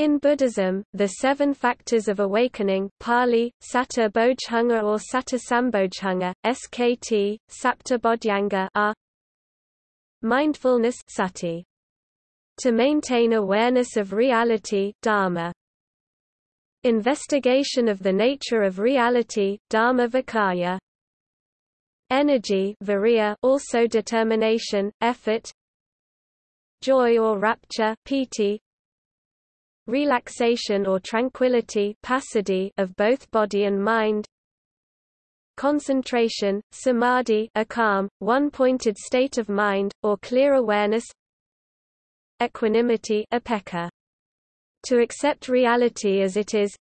In Buddhism, the seven factors of awakening Pali, Satta or Satta SKT, Sapta Bodhyanga are Mindfulness sati. To maintain awareness of reality dharma. Investigation of the nature of reality dharma vicaya. Energy virya also determination, effort Joy or rapture piti, relaxation or tranquility of both body and mind. Concentration, samadhi a calm, one-pointed state of mind, or clear awareness. Equanimity upekkha. To accept reality as it is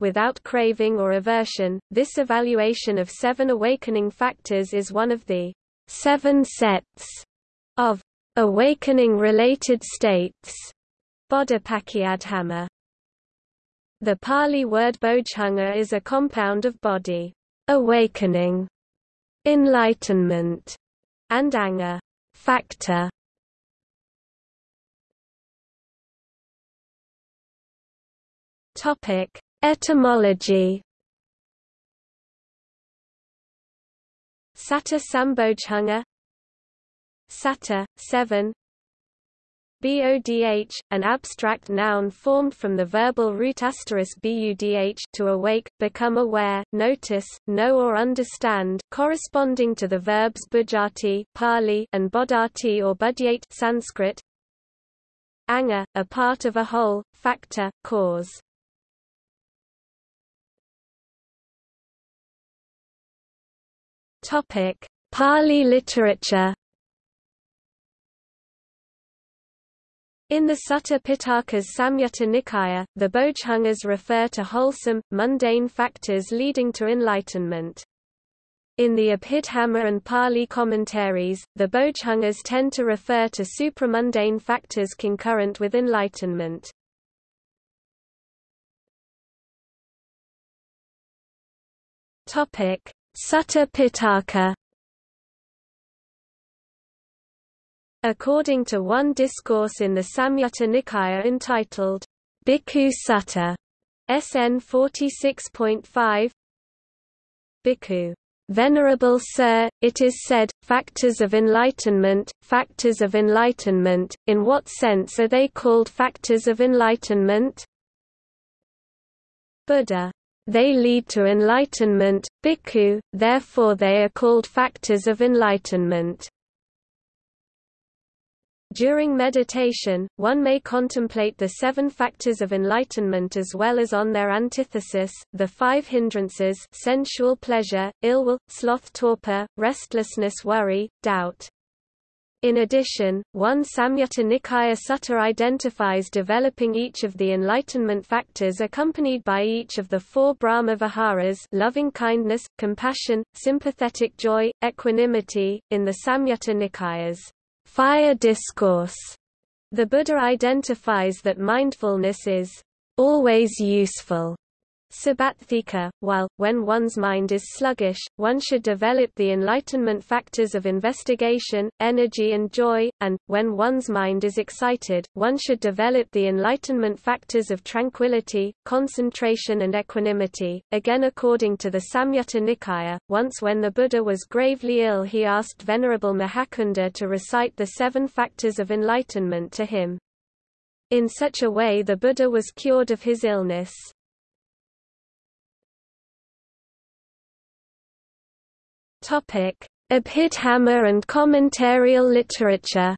without craving or aversion, this evaluation of seven awakening factors is one of the seven sets of awakening-related states Bodhipakkiyadhamma. The Pali word bodhanga is a compound of bodhi, awakening, enlightenment, and anga, factor. Topic: Etymology. Satta Sambodhanga Satta, 7 Bodh, an abstract noun formed from the verbal root asterisk budh to awake, become aware, notice, know or understand, corresponding to the verbs bujjhati Pali and bodhati or budhyate Sanskrit. Anga, a part of a whole, factor, cause. Topic: Pali literature In the Sutta Pitaka's Samyutta Nikaya, the Bodhjangas refer to wholesome, mundane factors leading to enlightenment. In the Abhidhamma and Pali commentaries, the Bodhjangas tend to refer to supramundane factors concurrent with enlightenment. Sutta Pitaka According to one discourse in the Samyutta Nikaya entitled, Bhikkhu Sutta, SN 46.5, Bhikkhu Venerable Sir, it is said, factors of enlightenment, factors of enlightenment, in what sense are they called factors of enlightenment? Buddha. They lead to enlightenment, bhikkhu, therefore they are called factors of enlightenment. During meditation, one may contemplate the seven factors of enlightenment as well as on their antithesis, the five hindrances sensual pleasure, ill will, sloth torpor, restlessness worry, doubt. In addition, one Samyutta Nikaya Sutta identifies developing each of the enlightenment factors accompanied by each of the four Brahma Viharas loving-kindness, compassion, sympathetic joy, equanimity, in the Samyutta Nikayas fire discourse. The Buddha identifies that mindfulness is always useful Sabbatthika, while, when one's mind is sluggish, one should develop the enlightenment factors of investigation, energy and joy, and, when one's mind is excited, one should develop the enlightenment factors of tranquility, concentration and equanimity. Again according to the Samyutta Nikaya, once when the Buddha was gravely ill he asked Venerable Mahacunda to recite the seven factors of enlightenment to him. In such a way the Buddha was cured of his illness. Abhidhamma and commentarial literature.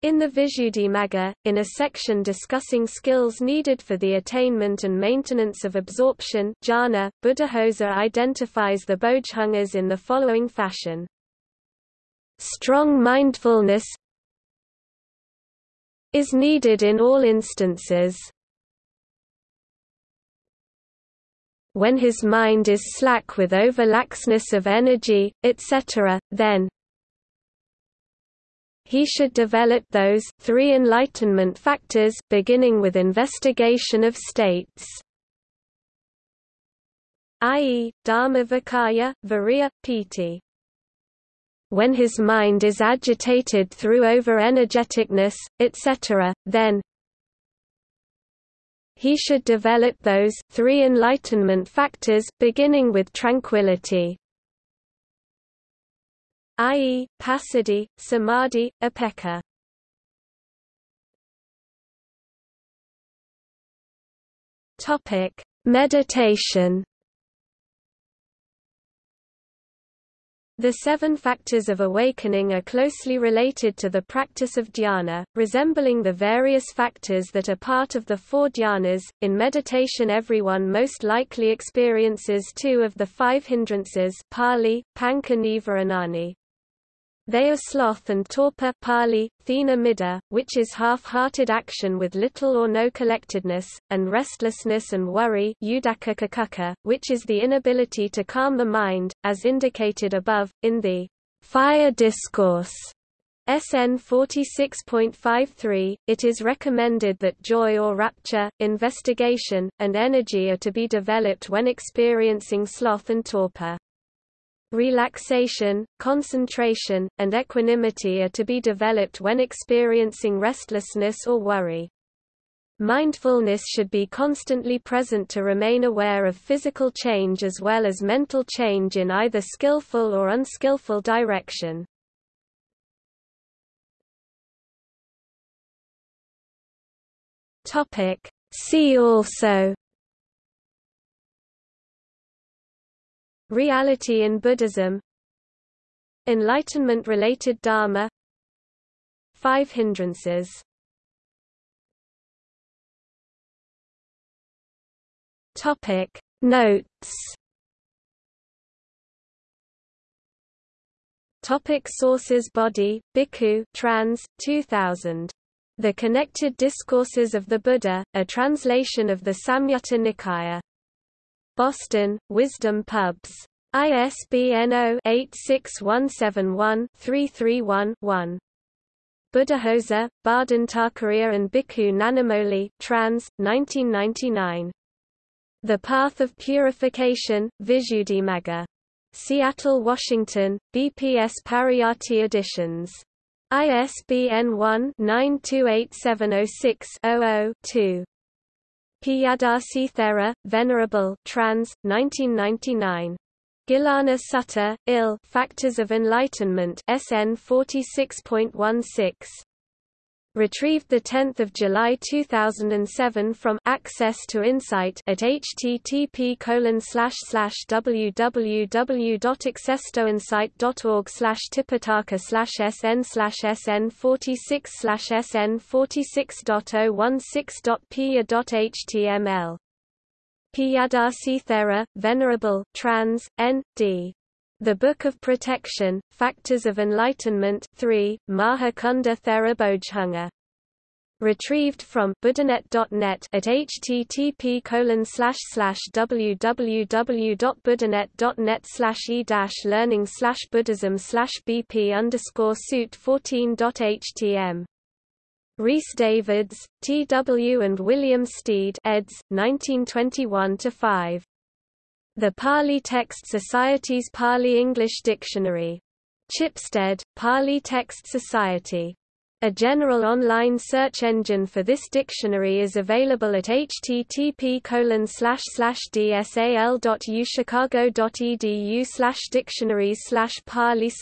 In the Visuddhimagga, in a section discussing skills needed for the attainment and maintenance of absorption jhana, Buddhaghosa identifies the bodhjangas in the following fashion. Strong mindfulness is needed in all instances. When his mind is slack with overlaxness of energy, etc., then he should develop those three enlightenment factors beginning with investigation of states i.e., Dharma Vicaya, Virya, Piti. when his mind is agitated through over-energeticness, etc., then he should develop those three enlightenment factors, beginning with tranquility i.e., passaddhi, samadhi. Topic: Meditation. The seven factors of awakening are closely related to the practice of dhyana, resembling the various factors that are part of the four dhyanas. In meditation, everyone most likely experiences two of the five hindrances, pali, panka nivaranani, they are sloth and torpor Pali, thina middha, which is half-hearted action with little or no collectedness, and restlessness and worry which is the inability to calm the mind, as indicated above, in the fire discourse. SN 46.53, it is recommended that joy or rapture, investigation, and energy are to be developed when experiencing sloth and torpor. Relaxation, concentration, and equanimity are to be developed when experiencing restlessness or worry. Mindfulness should be constantly present to remain aware of physical change as well as mental change in either skillful or unskillful direction. See also Reality in Buddhism Enlightenment-related Dharma Five hindrances Topic Notes Topic Sources Bodhi, Bhikkhu trans, 2000. The Connected Discourses of the Buddha, a translation of the Samyutta Nikaya. Boston, Wisdom Pubs. ISBN 0-86171-331-1. Buddhaghosa, Bardhan and Bhikkhu Nanamoli trans, 1999. The Path of Purification, Visuddhimagga. Seattle, Washington, BPS Pariyatti Editions. ISBN 1-928706-00-2. Piyadasi Thera, Venerable trans, 1999. Gilana Sutta, Ill Factors of Enlightenment SN 46.16. Retrieved 10 July 2007 from Access to Insight at http www.accesstoinsight.org tipitaka sn sn 46 sn 46.016.pia.html Piyadasi Thera, Venerable trans, N.D. The Book of Protection, Factors of Enlightenment 3, Maha Cunda Therabojhunga. Retrieved from buddhanet.net at http www.buddhanet.net e learning buddhism bp underscore suit 14.htm. Rhys Davids, T. W. and William Stede eds. 1921–5. The Pali Text Society's Pali English Dictionary. Chipstead, Pali Text Society. A general online search engine for this dictionary is available at http dsal.uchicago.edu dictionaries pali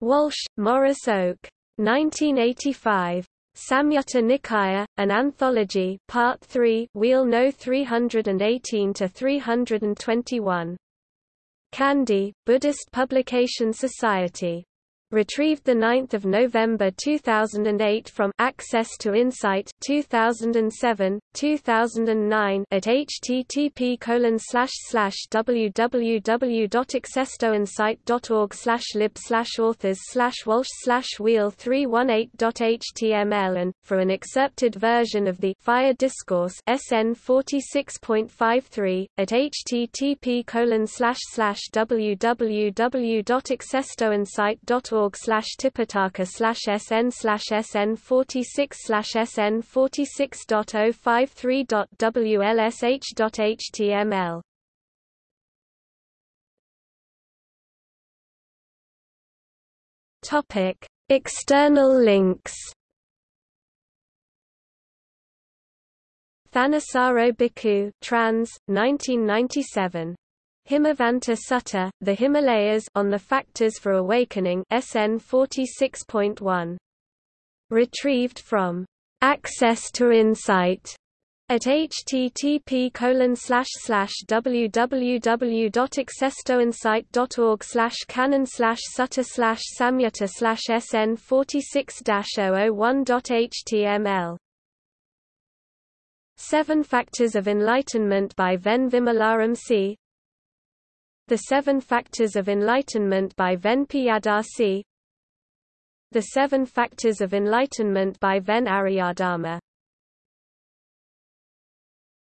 Walshe, Maurice Oak. 1985. Samyutta Nikaya, an anthology, Part 3, Wheel No 318 to 321. Kandy, Buddhist Publication Society. Retrieved 9 November 2008 from Access to Insight 2007, 2009 at http www.accesstoinsight.org lib authors walsh wheel 318.html and, for an excerpted version of the Fire Discourse SN 46.53, at http www.accesstoinsight.org org slash tipitaka slash sn slash sn forty six slash sn forty six dot oh five three dot wlsh dot html Topic: External links. Thanissaro Bhikkhu, trans. 1997. Himavanta Sutta, The Himalayas on the Factors for Awakening SN 46.1. Retrieved from Access to Insight at http www.accesstoinsight.org slash canon slash sutta slash samyutta sn 46 001.html Seven Factors of Enlightenment by Ven Vimalaram C. The Seven Factors of Enlightenment by Ven Piyadar The Seven Factors of Enlightenment by Ven Aryadharma